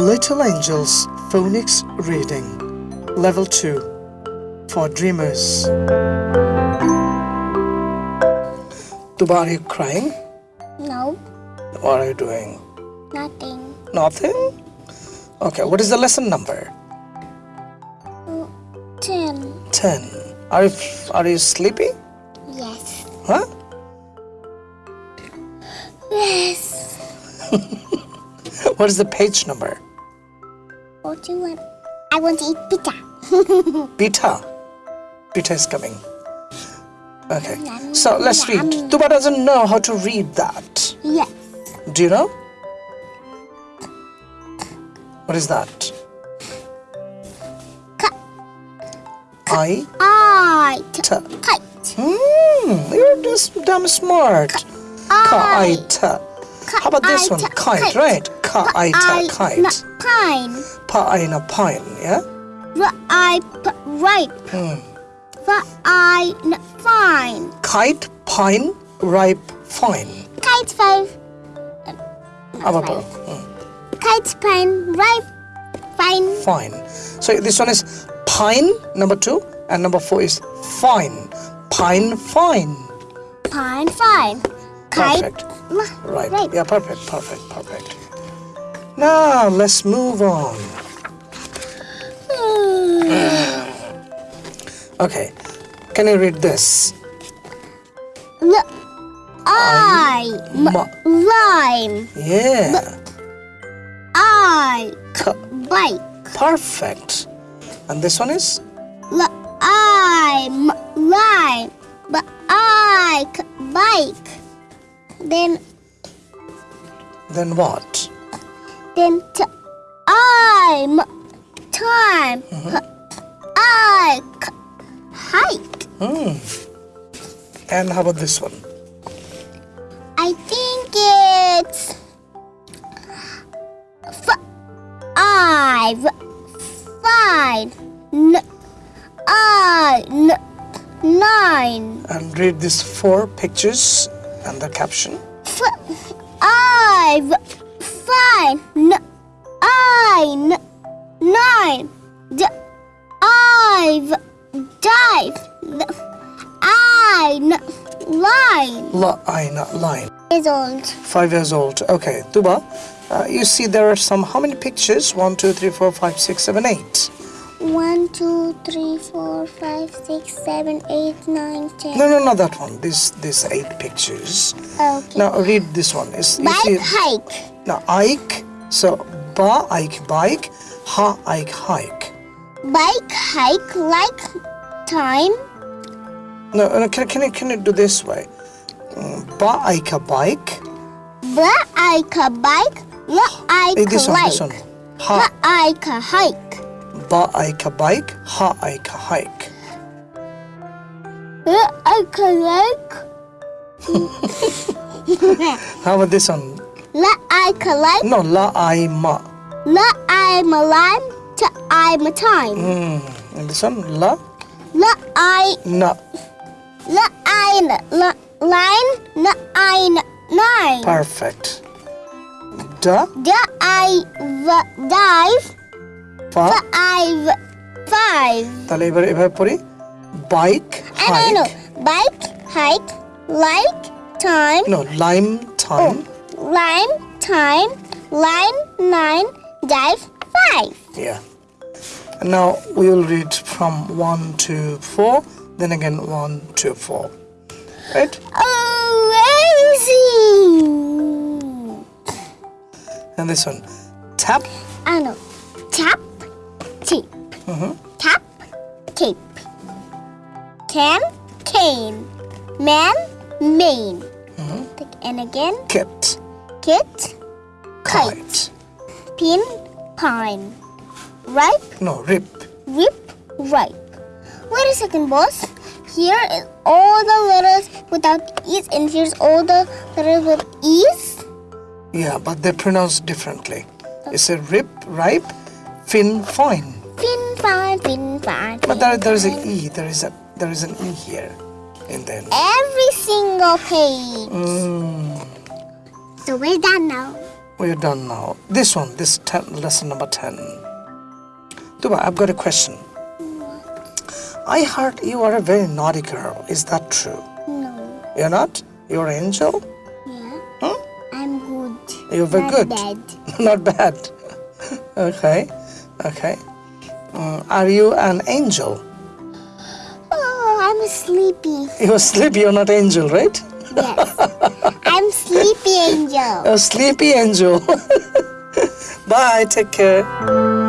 Little Angels Phonics Reading Level 2 for Dreamers. Tuba, are you crying? No, What are you doing? nothing. Nothing? Okay, what is the lesson number? Mm, ten. 10. Are you, are you sleepy? Yes. Huh? Yes. What is the page number? What do you want? I want to eat pizza. Beta. Beta is coming. Okay, so let's read. Tuba doesn't know how to read that. Yes. Do you know? What is that? Ka- I I. t. Kite. Hmm, you're just damn smart. T. How about this one? Kite, right? T. Kite. Pine. Na pine, yeah? I ripe. Hmm. F I n fine. Kite, pine, ripe, fine. Kite five. How about hmm, Kite pine ripe. Fine. fine? So this one is pine, number two, and number four is fine. Pine, fine. Pine fine. Kite. Perfect. Right. Right. Yeah, perfect, perfect, perfect. Now let's move on. Okay. Can you read this? L I lime. Yeah. I K. bike. Perfect. And this one is? L I m lime. B I bike. Then Then what? then t I m time. H I k hike. Hmm. And how about this one? I think it's five, five, n, I, n, nine, And read these four pictures and the caption. five, five, n, I, n, nine, d, I've, dive, n, I, n, line. La not line. Is old. Five years old. Okay, Tuba. Uh, you see there are some how many pictures? One, two, three, four, five, six, seven, eight. One, two, three, four, five, six, seven, eight, nine, ten. No, no, not that one. This, this eight pictures. Okay. Now read this one. You Bike hike. now Ike. So ba Ike bike, ha Ike hike. Bike hike like time. No, no can, can you can you do this way? Mm, Ba Ike bike. Bla Ika bike. La Hey, Ika this one, this one. like. La Ha Ika hike. Ba Ike bike, ha Ike hike. La Ika like. How about this one? La Ika like. No, la I ma. La I'm a lime. To I'm a time. Mm. And this one, la La I na. la I la line. La I nine. Perfect. Da Da I dive. fa. Five. Five. তাহলে এবার এভাবে পড়ি bike I know, I know. Hike Bike, hike, like, time, no lime time lime, time, line, nine, dive, five. Yeah. And now we will read from 1 to 4, then again 1 to 4. Right? Amazing! And this one. Tap, I know. Tap, tape. Mhm. Tap, tape. Can, cane. Man, mane. And again, kit, kit, kite. kite. Pin, pine. Ripe, No, rip. Rip, ripe. Wait a second, boss. Here is all the letters without E's, and here's all the letters with E's. Yeah, but they're pronounced differently. It's a rip, ripe, fin, fine. Fin, fine, fin, fine. But there, there is an. E. There is a there is an E here. And then. Every single page. Mm, So we're done now? we're done now. This one, this ten, lesson number 10. Tuba, I've got a question. What? I heard you are a very naughty girl. Is that true? No. You're not? You're an angel? Yeah. Huh? I'm good. You're very Not good. bad. not bad. okay, okay. Uh, are you an angel? Oh, I'm sleepy. You're sleepy, you're not angel, right? Yes. I'm sleepy angel. A sleepy angel. Bye, take care.